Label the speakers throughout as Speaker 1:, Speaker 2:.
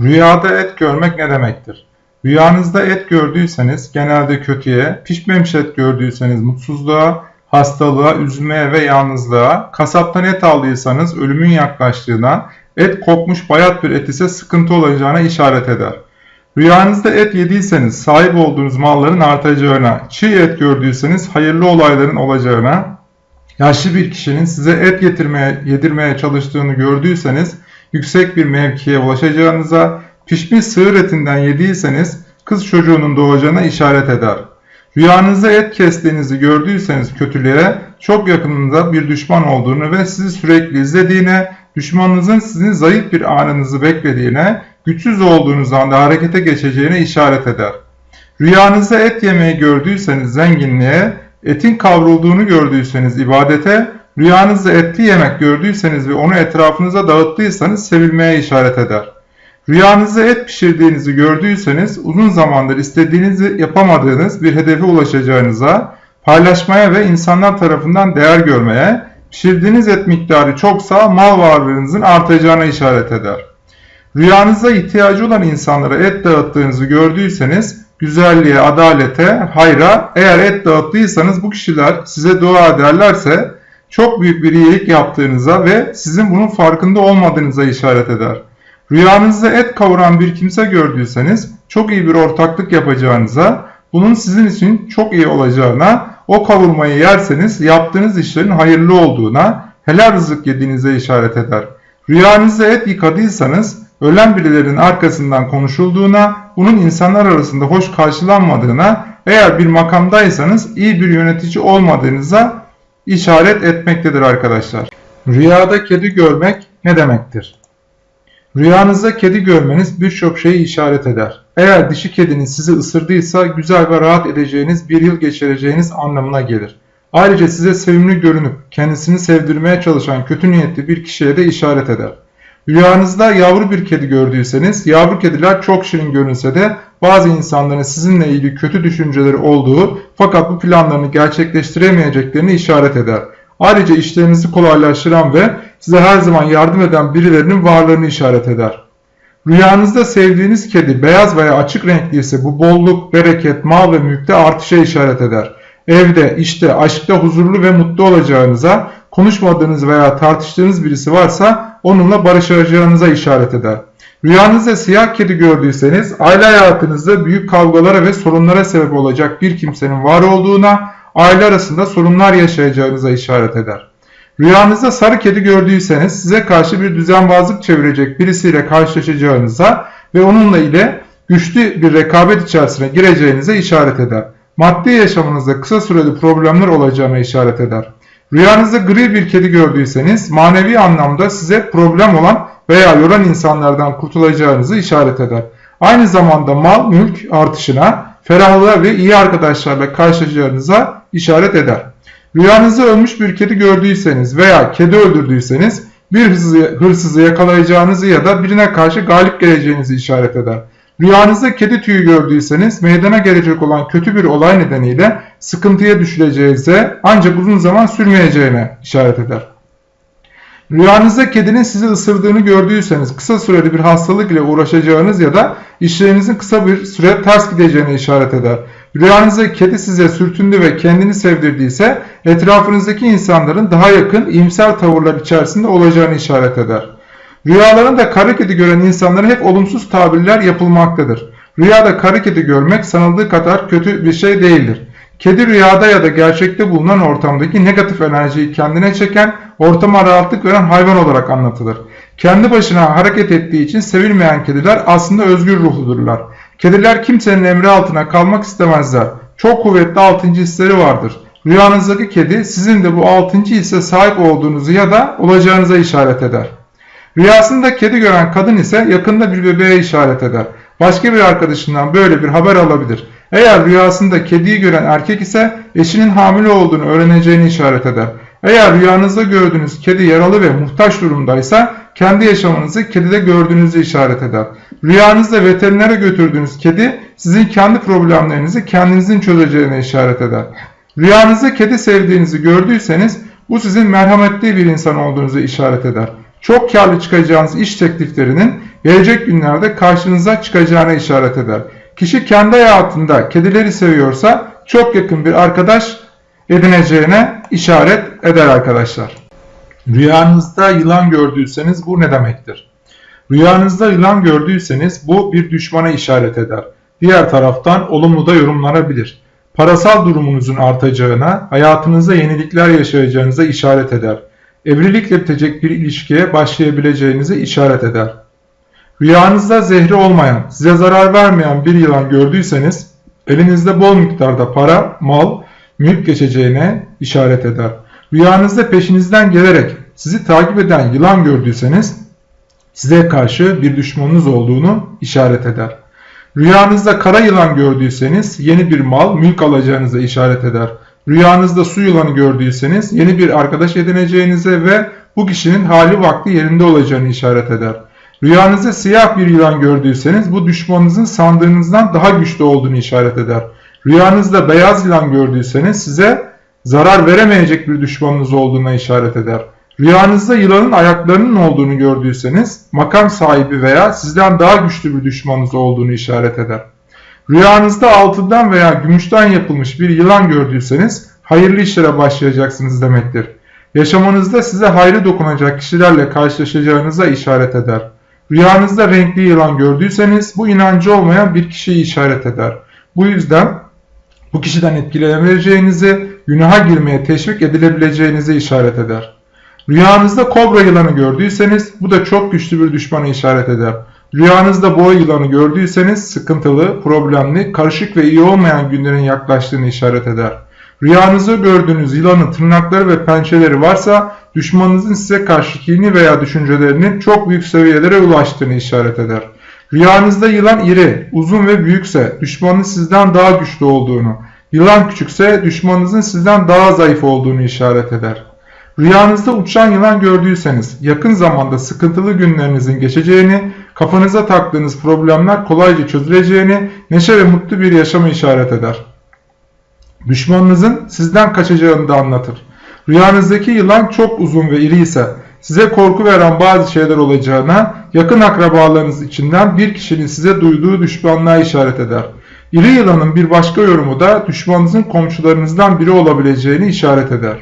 Speaker 1: Rüyada et görmek ne demektir? Rüyanızda et gördüyseniz genelde kötüye, pişmemiş et gördüyseniz mutsuzluğa, hastalığa, üzülmeye ve yalnızlığa, kasaptan et aldıysanız ölümün yaklaştığına, et kokmuş bayat bir et ise sıkıntı olacağına işaret eder. Rüyanızda et yediyseniz sahip olduğunuz malların artacağına, çiğ et gördüyseniz hayırlı olayların olacağına, yaşlı bir kişinin size et getirmeye, yedirmeye çalıştığını gördüyseniz yüksek bir mevkiye ulaşacağınıza, pişmiş sığır etinden yediyseniz kız çocuğunun doğacağına işaret eder. Rüyanızda et kestiğinizi gördüyseniz kötülüğe çok yakınında bir düşman olduğunu ve sizi sürekli izlediğine, düşmanınızın sizin zayıf bir anınızı beklediğine, güçsüz olduğunuz anda harekete geçeceğine işaret eder. Rüyanızda et yemeği gördüyseniz zenginliğe, etin kavrulduğunu gördüyseniz ibadete, rüyanızda etli yemek gördüyseniz ve onu etrafınıza dağıttıysanız sevilmeye işaret eder. Rüyanızda et pişirdiğinizi gördüyseniz uzun zamandır istediğinizi yapamadığınız bir hedefe ulaşacağınıza, paylaşmaya ve insanlar tarafından değer görmeye, pişirdiğiniz et miktarı çoksa mal varlığınızın artacağına işaret eder. Rüyanızda ihtiyacı olan insanlara et dağıttığınızı gördüyseniz güzelliğe, adalete, hayra eğer et dağıttıysanız bu kişiler size dua ederlerse çok büyük bir iyilik yaptığınıza ve sizin bunun farkında olmadığınıza işaret eder. Rüyanızda et kavuran bir kimse gördüyseniz çok iyi bir ortaklık yapacağınıza, bunun sizin için çok iyi olacağına, o kavurmayı yerseniz yaptığınız işlerin hayırlı olduğuna, helal rızık yediğinize işaret eder. Rüyanızda et yıkadıysanız ölen birilerinin arkasından konuşulduğuna, bunun insanlar arasında hoş karşılanmadığına, eğer bir makamdaysanız iyi bir yönetici olmadığınıza işaret etmektedir arkadaşlar. Rüyada kedi görmek ne demektir? Rüyanızda kedi görmeniz birçok şeyi işaret eder. Eğer dişi kediniz sizi ısırdıysa güzel ve rahat edeceğiniz bir yıl geçireceğiniz anlamına gelir. Ayrıca size sevimli görünüp kendisini sevdirmeye çalışan kötü niyetli bir kişiye de işaret eder. Rüyanızda yavru bir kedi gördüyseniz, yavru kediler çok şirin görünse de bazı insanların sizinle ilgili kötü düşünceleri olduğu fakat bu planlarını gerçekleştiremeyeceklerini işaret eder. Ayrıca işlerinizi kolaylaştıran ve size her zaman yardım eden birilerinin varlığını işaret eder. Rüyanızda sevdiğiniz kedi beyaz veya açık renkli ise bu bolluk, bereket, mal ve mülkte artışa işaret eder. Evde, işte, aşkta huzurlu ve mutlu olacağınıza, konuşmadığınız veya tartıştığınız birisi varsa onunla barışacağınıza işaret eder. Rüyanızda siyah kedi gördüyseniz aile hayatınızda büyük kavgalara ve sorunlara sebep olacak bir kimsenin var olduğuna, aile arasında sorunlar yaşayacağınıza işaret eder. Rüyanızda sarı kedi gördüyseniz size karşı bir düzenbazlık çevirecek birisiyle karşılaşacağınıza ve onunla ile güçlü bir rekabet içerisine gireceğinize işaret eder. Maddi yaşamınızda kısa süreli problemler olacağına işaret eder. Rüyanızda gri bir kedi gördüyseniz manevi anlamda size problem olan veya yoran insanlardan kurtulacağınızı işaret eder. Aynı zamanda mal mülk artışına, ferahlığa ve iyi arkadaşlarla karşılaşacağınıza işaret eder. Rüyanızda ölmüş bir kedi gördüyseniz veya kedi öldürdüyseniz bir hırsızı yakalayacağınızı ya da birine karşı galip geleceğinizi işaret eder. Rüyanızda kedi tüyü gördüyseniz meydana gelecek olan kötü bir olay nedeniyle sıkıntıya düşüleceğinize ancak uzun zaman sürmeyeceğine işaret eder. Rüyanızda kedinin sizi ısırdığını gördüyseniz kısa süreli bir hastalık ile uğraşacağınız ya da işlerinizin kısa bir süre ters gideceğine işaret eder. Rüyanızda kedi size sürtündü ve kendini sevdirdiyse etrafınızdaki insanların daha yakın iyimser tavırlar içerisinde olacağını işaret eder. Rüyalarında kara kedi gören insanlara hep olumsuz tabirler yapılmaktadır. Rüyada kara kedi görmek sanıldığı kadar kötü bir şey değildir. Kedi rüyada ya da gerçekte bulunan ortamdaki negatif enerjiyi kendine çeken, ortama rahatlık veren hayvan olarak anlatılır. Kendi başına hareket ettiği için sevilmeyen kediler aslında özgür ruhludurlar. Kediler kimsenin emri altına kalmak istemezler. Çok kuvvetli altıncı hisleri vardır. Rüyanızdaki kedi sizin de bu altıncı hisse sahip olduğunuzu ya da olacağınıza işaret eder. Rüyasında kedi gören kadın ise yakında bir bebeğe işaret eder. Başka bir arkadaşından böyle bir haber alabilir. Eğer rüyasında kediyi gören erkek ise eşinin hamile olduğunu öğreneceğini işaret eder. Eğer rüyanızda gördüğünüz kedi yaralı ve muhtaç durumdaysa kendi yaşamınızı kedide gördüğünüzü işaret eder. Rüyanızda veterinere götürdüğünüz kedi sizin kendi problemlerinizi kendinizin çözeceğine işaret eder. Rüyanızda kedi sevdiğinizi gördüyseniz bu sizin merhametli bir insan olduğunuzu işaret eder. çok karlı çıkacağınız iş tekliflerinin gelecek günlerde karşınıza çıkacağına işaret eder. Kişi kendi hayatında kedileri seviyorsa çok yakın bir arkadaş edineceğine işaret eder arkadaşlar. Rüyanızda yılan gördüyseniz bu ne demektir? Rüyanızda yılan gördüyseniz bu bir düşmana işaret eder. Diğer taraftan olumlu da yorumlanabilir. Parasal durumunuzun artacağına, hayatınızda yenilikler yaşayacağınıza işaret eder. Evlilikle bitecek bir ilişkiye başlayabileceğinize işaret eder. Rüyanızda zehri olmayan, size zarar vermeyen bir yılan gördüyseniz elinizde bol miktarda para, mal, mülk geçeceğine işaret eder. Rüyanızda peşinizden gelerek sizi takip eden yılan gördüyseniz size karşı bir düşmanınız olduğunu işaret eder. Rüyanızda kara yılan gördüyseniz yeni bir mal, mülk alacağınıza işaret eder. Rüyanızda su yılanı gördüyseniz yeni bir arkadaş edineceğinize ve bu kişinin hali vakti yerinde olacağını işaret eder. Rüyanızda siyah bir yılan gördüyseniz bu düşmanınızın sandığınızdan daha güçlü olduğunu işaret eder. Rüyanızda beyaz yılan gördüyseniz size zarar veremeyecek bir düşmanınız olduğuna işaret eder. Rüyanızda yılanın ayaklarının olduğunu gördüyseniz makam sahibi veya sizden daha güçlü bir düşmanınız olduğunu işaret eder. Rüyanızda altından veya gümüşten yapılmış bir yılan gördüyseniz hayırlı işlere başlayacaksınız demektir. Yaşamanızda size hayrı dokunacak kişilerle karşılaşacağınıza işaret eder. Rüyanızda renkli yılan gördüyseniz bu inancı olmayan bir kişiyi işaret eder. Bu yüzden bu kişiden etkilenebileceğinizi, günaha girmeye teşvik edilebileceğinizi işaret eder. Rüyanızda kobra yılanı gördüyseniz bu da çok güçlü bir düşmana işaret eder. Rüyanızda boğa yılanı gördüyseniz sıkıntılı, problemli, karışık ve iyi olmayan günlerin yaklaştığını işaret eder. Rüyanızda gördüğünüz yılanın tırnakları ve pençeleri varsa düşmanınızın size karşı kini veya düşüncelerinin çok büyük seviyelere ulaştığını işaret eder. Rüyanızda yılan iri, uzun ve büyükse düşmanın sizden daha güçlü olduğunu, yılan küçükse düşmanınızın sizden daha zayıf olduğunu işaret eder. Rüyanızda uçan yılan gördüyseniz yakın zamanda sıkıntılı günlerinizin geçeceğini, kafanıza taktığınız problemler kolayca çözüleceğini, neşe ve mutlu bir yaşamı işaret eder. Düşmanınızın sizden kaçacağını da anlatır. Rüyanızdaki yılan çok uzun ve iri ise size korku veren bazı şeyler olacağına, yakın akrabalarınız içinden bir kişinin size duyduğu düşmanlığa işaret eder. İri yılanın bir başka yorumu da düşmanınızın komşularınızdan biri olabileceğini işaret eder.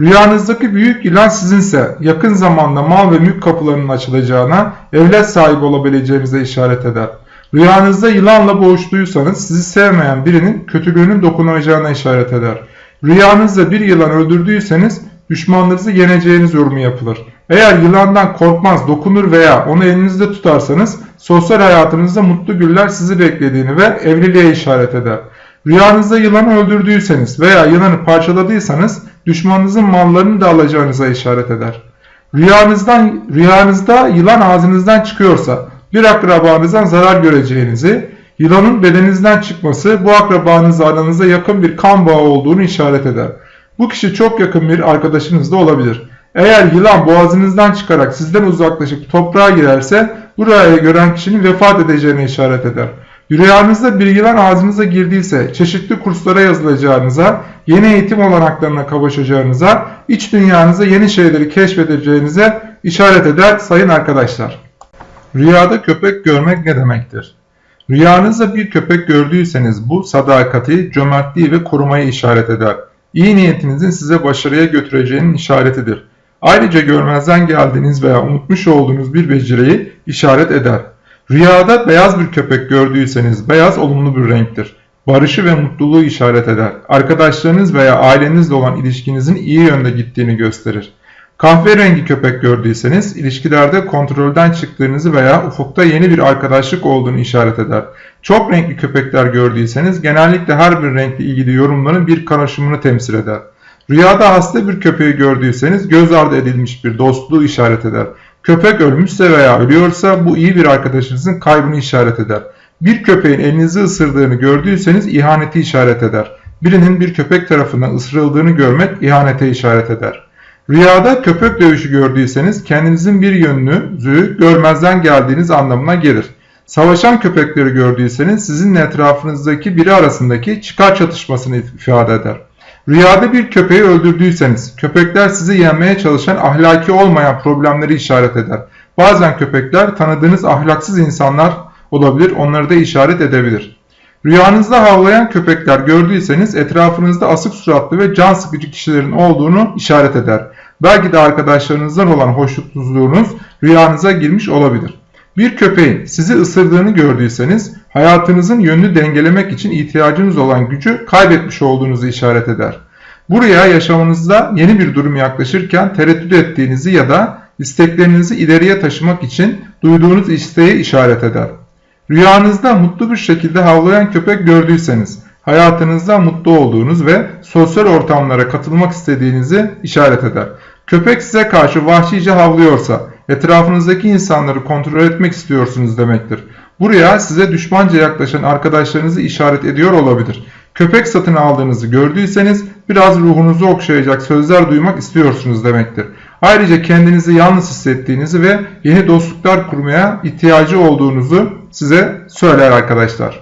Speaker 1: Rüyanızdaki büyük yılan sizinse yakın zamanda mal ve mülk kapılarının açılacağına, evlat sahibi olabileceğinize işaret eder. Rüyanızda yılanla boğuştuysanız sizi sevmeyen birinin kötülüğünün dokunacağına işaret eder. Rüyanızda bir yılan öldürdüyseniz düşmanlarınızı yeneceğiniz yorumu yapılır. Eğer yılandan korkmaz, dokunur veya onu elinizde tutarsanız sosyal hayatınızda mutlu güller sizi beklediğini ve evliliğe işaret eder. Rüyanızda yılanı öldürdüyseniz veya yılanı parçaladıysanız düşmanınızın mallarını da alacağınıza işaret eder. Rüyanızdan, rüyanızda yılan ağzınızdan çıkıyorsa bir akrabanızdan zarar göreceğinizi, yılanın bedeninizden çıkması bu akrabanızla aranızda yakın bir kan bağı olduğunu işaret eder. Bu kişi çok yakın bir arkadaşınız da olabilir. Eğer yılan boğazınızdan çıkarak sizden uzaklaşıp toprağa girerse bu rüyayı gören kişinin vefat edeceğine işaret eder. Rüyanızda bir yılan ağzınıza girdiyse çeşitli kurslara yazılacağınıza, yeni eğitim olanaklarına kavuşacağınıza, iç dünyanızda yeni şeyleri keşfedeceğinize işaret eder sayın arkadaşlar. Rüyada köpek görmek ne demektir? Rüyanızda bir köpek gördüyseniz bu sadakati, cömertliği ve korumayı işaret eder. İyi niyetinizin size başarıya götüreceğinin işaretidir. Ayrıca görmezden geldiğiniz veya unutmuş olduğunuz bir beceriyi işaret eder. Rüyada beyaz bir köpek gördüyseniz beyaz olumlu bir renktir. Barışı ve mutluluğu işaret eder. Arkadaşlarınız veya ailenizle olan ilişkinizin iyi yönde gittiğini gösterir. Kahverengi köpek gördüyseniz ilişkilerde kontrolden çıktığınızı veya ufukta yeni bir arkadaşlık olduğunu işaret eder. Çok renkli köpekler gördüyseniz genellikle her bir renkle ilgili yorumların bir karışımını temsil eder. Rüyada hasta bir köpeği gördüyseniz göz ardı edilmiş bir dostluğu işaret eder. Köpek ölmüşse veya ölüyorsa bu iyi bir arkadaşınızın kaybını işaret eder. Bir köpeğin elinizi ısırdığını gördüyseniz ihaneti işaret eder. Birinin bir köpek tarafından ısırıldığını görmek ihanete işaret eder. Rüyada köpek dövüşü gördüyseniz kendinizin bir yönünüzü görmezden geldiğiniz anlamına gelir. Savaşan köpekleri gördüyseniz sizinle etrafınızdaki biri arasındaki çıkar çatışmasını ifade eder. Rüyada bir köpeği öldürdüyseniz, köpekler sizi yenmeye çalışan ahlaki olmayan problemleri işaret eder. Bazen köpekler tanıdığınız ahlaksız insanlar olabilir, onları da işaret edebilir. Rüyanızda havlayan köpekler gördüyseniz etrafınızda asık suratlı ve can sıkıcı kişilerin olduğunu işaret eder. Belki de arkadaşlarınızdan olan hoşnutsuzluğunuz rüyanıza girmiş olabilir. Bir köpeğin sizi ısırdığını gördüyseniz hayatınızın yönünü dengelemek için ihtiyacınız olan gücü kaybetmiş olduğunuzu işaret eder. Buraya yaşamınızda yeni bir durum yaklaşırken tereddüt ettiğinizi ya da isteklerinizi ileriye taşımak için duyduğunuz isteği işaret eder. Rüyanızda mutlu bir şekilde havlayan köpek gördüyseniz hayatınızda mutlu olduğunuz ve sosyal ortamlara katılmak istediğinizi işaret eder. Köpek size karşı vahşice havlıyorsa etrafınızdaki insanları kontrol etmek istiyorsunuz demektir. Buraya size düşmanca yaklaşan arkadaşlarınızı işaret ediyor olabilir. Köpek satın aldığınızı gördüyseniz biraz ruhunuzu okşayacak sözler duymak istiyorsunuz demektir. Ayrıca kendinizi yalnız hissettiğinizi ve yeni dostluklar kurmaya ihtiyacı olduğunuzu size söyler arkadaşlar.